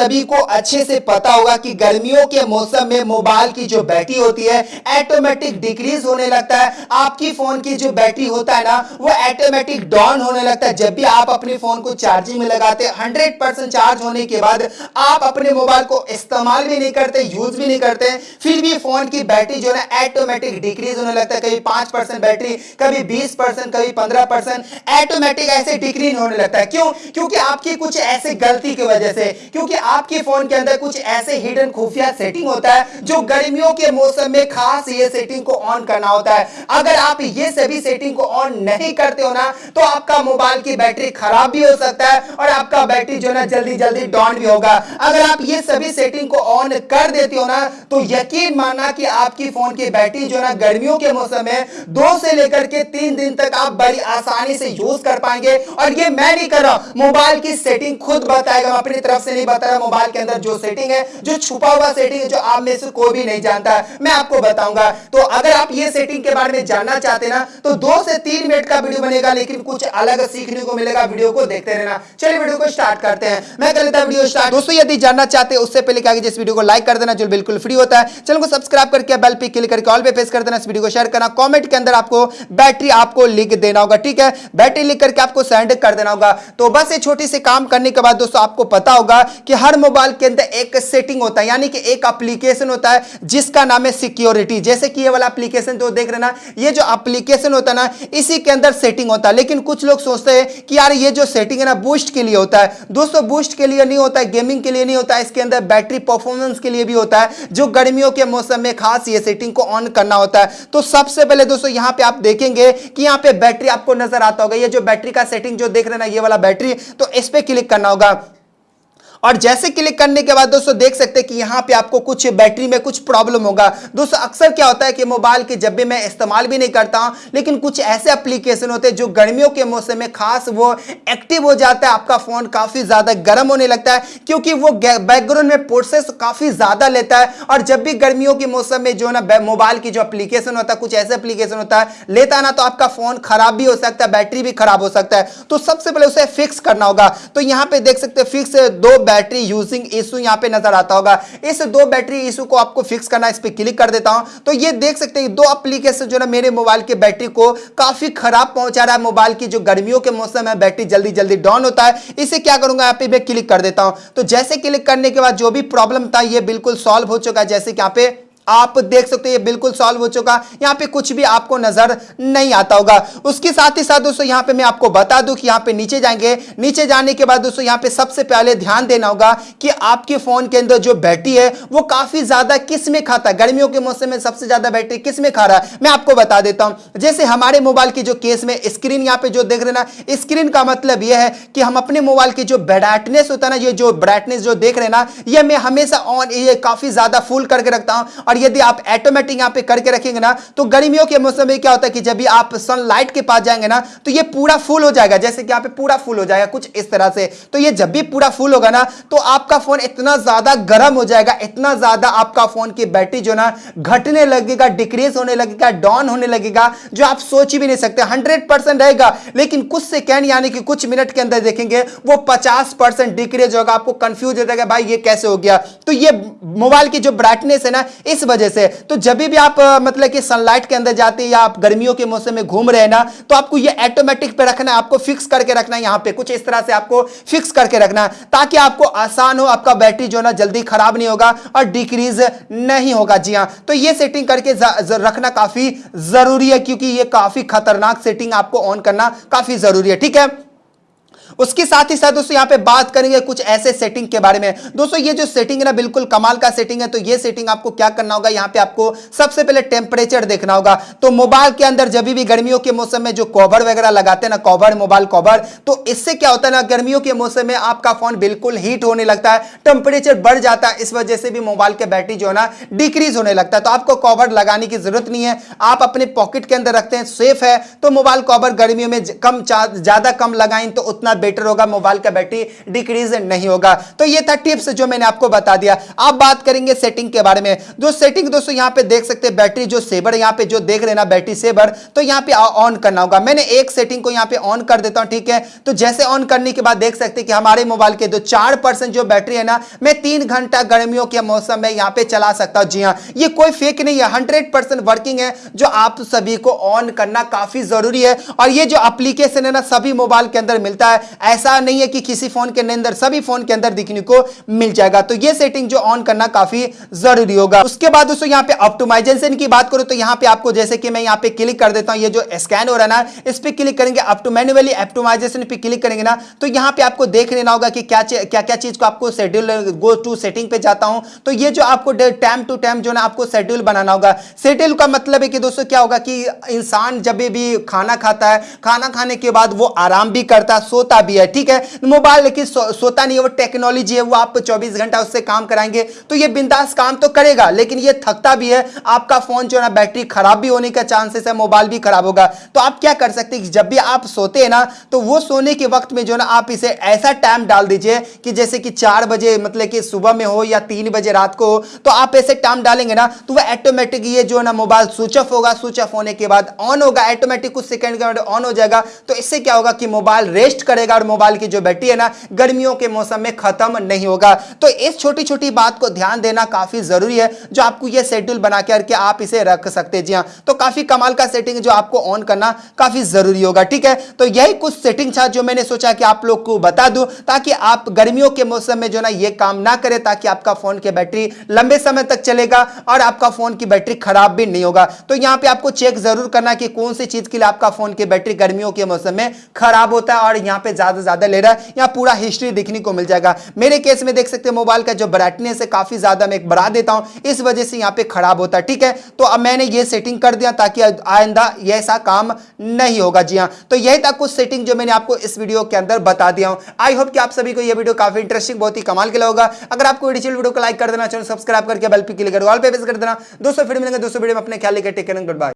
सभी को अच्छे से पता होगा कि गर्मियों के मौसम में मोबाइल की जो बैटरी होती है ऑटोमेटिक डिक्रीज होने लगता है। आपकी फ़ोन की जो बैटरी होता है ना, वो ऑटोमेटिक डाउन होने लगता है। जब भी आप अपने फ़ोन को चार्जिंग में लगाते हंड्रेड परसेंट चार्ज होने के बाद आप अपने मोबाइल को इस्तेमाल भी नहीं करते यूज़ भी नहीं करते, फिर भी फ़ोन की बैटरी जो है ऑटोमेटिक डिक्रीज होने लगता है। कभी पाँच परसेंट बैटरी, कभी बीस परसेंट कभी पंद्रह परसेंट ऑटोमेटिक ऐसे डिक्रीज होने लगता है। क्यों? क्योंकि आपकी कुछ ऐसे गलती की वजह से, क्योंकि आपके फ़ोन के अंदर कुछ ऐसे हिडन खुफिया सेटिंग होता है जो गर्मियों के मौसम में खास ये सेटिंग को ऑन करना होता है। अगर आप ये सभी सेटिंग को ऑन नहीं करते हो ना तो आपका मोबाइल की बैटरी खराब भी हो सकता है और आपका बैटरी जो ना जल्दी जल्दी डाउन भी होगा। अगर आप ये सभी सेटिंग को ऑन कर देते हो ना तो यकीन मानना कि आपकी फ़ोन की बैटरी जो ना, गर्मियों के मौसम में दो से लेकर के तीन दिन तक आप बड़ी आसानी से यूज़ कर पाएँगे। और ये मैं नहीं कर रहा मोबाइल की सेटिंग खुद बताएगा अपनी तरफ़ से नहीं बता रहा मोबाइल के अंदर जो सेटिंग है, जो छुपा हुआ सेटिंग है, जो आप में से कोई भी नहीं जानता, मैं आपको बताऊँगा। तो अगर आप ये सेटिंग के बारे में जानना चाहते ना तो दो से तीन मिनट का वीडियो बनेगा, लेकिन कुछ अलग सीखने को मिलेगा वीडियो को देखते रहना। चलिए वीडियो को स्टार्ट करते हैं। मैं कर लेता वीडियो स्टार्ट दोस्तों, यदि जानना चाहते हैं, उससे पहले क्या जिस वीडियो को लाइक कर देना, जो बिल्कुल फ्री होता है, चैनल को सब्सक्राइब करके बेल पे क्लिक करके ऑल पे प्रेस कर देना, इस वीडियो को शेयर करना। कमेंट के अंदर आपको बैटरी आपको लिख देना होगा, ठीक है? बैटरी लिख करके आपको सेंड कर देना होगा। तो बस ये छोटी सी काम करने के बाद दोस्तों, आपको पता होगा कि हर मोबाइल के अंदर एक सेटिंग होता है, यानी कि एक एप्लीकेशन होता है, जिसका नाम है सिक्योरिटी जैसे कि ये वाला एप्लीकेशन जो देख रहे ना ये जो एप्लीकेशन होता है ना, इसी के अंदर सेटिंग होता है। लेकिन कुछ लोग सोचते हैं कि यार, ये जो सेटिंग है ना बूस्ट के लिए होता है। दोस्तों बूस्ट के लिए नहीं होता है गेमिंग के लिए नहीं होता है, इसके अंदर बैटरी परफॉर्मेंस के लिए भी होता है, जो गर्मियों के मौसम में खास ये सेटिंग को ऑन करना होता है। तो सबसे पहले दोस्तों, यहाँ पे आप देखेंगे कि यहाँ पे बैटरी आपको नज़र आता होगा। ये जो बैटरी का सेटिंग जो देख रहे ना, ये वाला बैटरी तो इस पर क्लिक करना होगा। और जैसे क्लिक करने के बाद दोस्तों देख सकते हैं कि यहाँ पे आपको कुछ बैटरी में कुछ प्रॉब्लम होगा। दोस्तों अक्सर क्या होता है कि मोबाइल के जब भी मैं इस्तेमाल भी नहीं करता हूँ, लेकिन कुछ ऐसे एप्लीकेशन होते हैं जो गर्मियों के मौसम में खास वो एक्टिव हो जाता है, आपका फ़ोन काफ़ी ज़्यादा गर्म होने लगता है, क्योंकि वो बैकग्राउंड में प्रोसेस काफ़ी ज़्यादा लेता है। और जब भी गर्मियों के मौसम में जो ना मोबाइल की जो एप्लीकेशन होता है, कुछ ऐसे एप्लीकेशन होता है, लेता ना तो आपका फ़ोन खराब भी हो सकता है, बैटरी भी खराब हो सकता है। तो सबसे पहले उसे फिक्स करना होगा। तो यहाँ पर देख सकते फिक्स दो बैटरी यूजिंग इशू यहाँ पे नज़र आता होगा। इस दो बैटरी इशू को आपको फिक्स करना इस पर क्लिक कर देता हूँ। तो ये देख सकते हैं दो एप्लीकेशन जो ना, मेरे मोबाइल के बैटरी को काफ़ी खराब पहुँचा रहा है मोबाइल की जो गर्मियों के मौसम है बैटरी जल्दी जल्दी डाउन होता है। इसे क्या करूँगा, यहाँ पे मैं क्लिक कर देता हूँ। तो जैसे क्लिक करने के बाद जो भी प्रॉब्लम था यह बिल्कुल सॉल्व हो चुका है, जैसे कि यहाँ पे आप देख सकते हैं, ये बिल्कुल सॉल्व हो चुका। यहाँ पे कुछ भी आपको नज़र नहीं आता होगा। उसके साथ ही साथ दोस्तों, यहाँ पे मैं आपको बता दूँ कि यहाँ पे नीचे जाएँगे। नीचे जाने के बाद दोस्तों, यहाँ पे सबसे पहले ध्यान देना होगा कि आपके फ़ोन के अंदर जो बैटरी है, वो काफ़ी ज़्यादा किसमें खाता है? गर्मियों के मौसम में सबसे ज़्यादा बैटरी किसमें खा रहा है? मैं आपको बता देता हूँ। जैसे हमारे मोबाइल की जो केस में स्क्रीन यहाँ पे जो देख रहे ना स्क्रीन का मतलब यह है कि हम अपने मोबाइल की जो ब्राइटनेस होता है ना, ये जो ब्राइटनेस जो देख रहे ना, ये मैं हमेशा ऑन ये काफ़ी ज़्यादा फुल करके रखता हूँ। और यदि आप ऑटोमेटिक यहाँ पे करके रखेंगे ना तो गर्मियों के मौसम में क्या होता है कि जब भी आप सनलाइट के पास जाएँगे ना तो ये पूरा फुल हो जाएगा। जैसे कि यहाँ पे पूरा फुल हो जाएगा, कुछ इस तरह से। तो ये जब भी पूरा फुल होगा ना तो आपका फ़ोन इतना ज़्यादा गर्म हो जाएगा, इतना ज़्यादा आपका फ़ोन की बैटरी जो ना घटने लगेगा डिक्रीज होने लगेगा डाउन होने लगेगा, जो आप सोच भी नहीं सकते। हंड्रेड परसेंट रहेगा। लेकिन कुछ सेकेंड यानी कि कुछ मिनट के अंदर देखेंगे, वो पचास परसेंट डिक्रीज होगा, आपको कंफ्यूज हो जाएगा, भाई ये कैसे हो गया? तो ये मोबाइल की जो ब्राइटनेस है ना, इस वजह से तो जब भी आप मतलब कि सनलाइट के अंदर जाते हैं या आप गर्मियों के मौसम में घूम रहे हैं ना तो आपको ये ऑटोमेटिक पे रखना है, आपको फिक्स करके रखना है यहाँ पे। कुछ इस तरह से आपको फिक्स करके रखना है, ताकि आपको आसान हो, आपका बैटरी जो ना जल्दी खराब नहीं होगा और डिक्रीज नहीं होगा। जी हाँ तो ये सेटिंग करके रखना काफ़ी ज़रूरी है, क्योंकि ये काफ़ी खतरनाक सेटिंग आपको ऑन करना काफ़ी ज़रूरी है। ठीक है? उसके साथ ही साथ दोस्तों, यहाँ पे बात करेंगे कुछ ऐसे सेटिंग के बारे में। दोस्तों, ये जो सेटिंग है ना, बिल्कुल कमाल का सेटिंग है तो ये सेटिंग आपको क्या करना होगा? यहाँ पे आपको सबसे पहले टेम्परेचर देखना होगा। तो मोबाइल के अंदर जब भी गर्मियों के मौसम में जो कवर वगैरह लगाते हैं ना कवर मोबाइल कवर तो इससे क्या होता है ना, गर्मियों के मौसम में आपका फ़ोन बिल्कुल हीट होने लगता है टेम्परेचर बढ़ जाता है, इस वजह से भी मोबाइल के बैटरी जो है ना डिक्रीज होने लगता है। तो आपको कवर लगाने की ज़रूरत नहीं है, आप अपने पॉकेट के अंदर रखते हैं सेफ़ है तो मोबाइल कवर गर्मियों में कम ज़्यादा कम लगाएँ तो उतना बेटर होगा, मोबाइल का बैटरी डिक्रीज नहीं होगा। तो ये था टिप्स जो मैंने आपको बता दिया। आप बात करेंगे सेटिंग के बारे में। जो सेटिंग दोस्तों यहाँ पे देख सकते हैं, बैटरी जो सेवर यहाँ पे जो देख रहे ना, बैटरी सेवर तो यहाँ पे ऑन करना होगा। मैंने एक सेटिंग को यहाँ पे ऑन कर देता हूँ, ठीक है? तो जैसे ऑन करने के बाद देख सकते कि हमारे मोबाइल के जो चार जो बैटरी है ना, मैं तीन घंटा गर्मियों के मौसम में यहाँ पे चला सकता हूँ। जी हाँ ये कोई फेक नहीं है हंड्रेड वर्किंग है, जो आप सभी को ऑन करना काफ़ी ज़रूरी है। और ये जो एप्लीकेशन है ना, सभी मोबाइल के अंदर मिलता है। ऐसा नहीं है कि किसी फ़ोन के अंदर, सभी फ़ोन के अंदर दिखने को मिल जाएगा। तो ये सेटिंग जो ऑन करना काफ़ी ज़रूरी होगा। उसके बाद दोस्तों, यहाँ पे ऑप्टोमाइजेशन की बात करूँ तो यहाँ पे आपको जैसे कि मैं यहाँ पे क्लिक कर देता हूँ, ये जो स्कैन हो रहा है ना, इस पे क्लिक करेंगे मैनुअली ऑप्टोमाइजेशन पे क्लिक करेंगे ना तो यहाँ पे आपको देख लेना होगा कि क्या क्या क्या चीज़ को आपको शेड्यूल गो टू सेटिंग पे जाता हूँ। तो ये जो आपको टाइम टू टाइम जो ना, आपको शेड्यूल बनाना होगा। शेड्यूल का मतलब है कि दोस्तों, क्या होगा कि इंसान जब भी खाना खाता है, खाना खाने के बाद वो आराम भी करता है, सोता भी है ठीक है? मोबाइल लेकिन सो, सोता नहीं है वो टेक्नोलॉजी है वो आप चौबीस घंटा उससे काम कराएँगे तो ये बिंदास काम तो करेगा लेकिन ये थकता भी है आपका फ़ोन जो है ना बैटरी खराब भी होने का चांसेस है मोबाइल भी खराब होगा। तो आप क्या कर सकते हैं जब भी आप सोते हैं ना तो वो सोने के वक्त में जो ना आप इसे ऐसा टाइम डाल दीजिए कि जैसे कि चार बजे मतलब कि सुबह में हो या तीन बजे रात को तो आप ऐसे टाइम डालेंगे ना तो वह ऑटोमेटिक ये जो ना मोबाइल स्विच ऑफ़ होगा स्विच ऑफ़ होने के बाद ऑन होगा ऑटोमेटिक कुछ सेकंड के बाद ऑन हो जाएगा तो इससे क्या होगा कि मोबाइल रेस्ट करेगा और मोबाइल की जो बैटरी है ना, गर्मियों के मौसम में खत्म नहीं होगा। तो इस छोटी छोटी बात को ध्यान देना काफ़ी ज़रूरी है, जो आपको ये शेड्यूल बना करके आप इसे रख सकते जी हाँ तो काफ़ी कमाल का सेटिंग जो आपको ऑन करना काफ़ी ज़रूरी होगा, ठीक है? तो यही कुछ सेटिंग था जो मैंने सोचा कि आप लोग को बता दूँ, ताकि आप गर्मियों के मौसम में जो ना ये काम ना करें, ताकि आपका फ़ोन की बैटरी लंबे समय तक चलेगा और आपका फ़ोन की बैटरी खराब भी नहीं होगा। तो यहाँ पे आपको चेक ज़रूर करना कि कौन सी चीज़ के लिए आपका फ़ोन की बैटरी गर्मियों के मौसम में खराब होता है और यहाँ पे ज़्यादा ज़्यादा ले रहा है, यहाँ पूरा हिस्ट्री देखने को मिल जाएगा। मेरे केस में देख सकते हैं मोबाइल का जो ब्राइटनेस है, काफ़ी ज़्यादा मैं बढ़ा देता हूँ। इस वजह से यहाँ पे खराब होता है, ठीक है? तो अब मैंने ये सेटिंग कर दिया ताकि आइंदा ऐसा काम नहीं होगा। जी हाँ तो यही था कुछ सेटिंग जो मैंने आपको इस वीडियो के अंदर बता दिया हूँ। आई होप कि आप सभी को यह वीडियो काफ़ी इंटरेस्टिंग बहुत ही कमाल के लिए होगा अगर आपको डिजिटल वीडियो को लाइक कर देना, चैनल सब्सक्राइब करके बेल पे क्लिक कर पे कर देना। दोस्तों, फिर मिलेंगे दोस्तों वीडियो में, अपने ख्याल लेकर टेक गुड बाय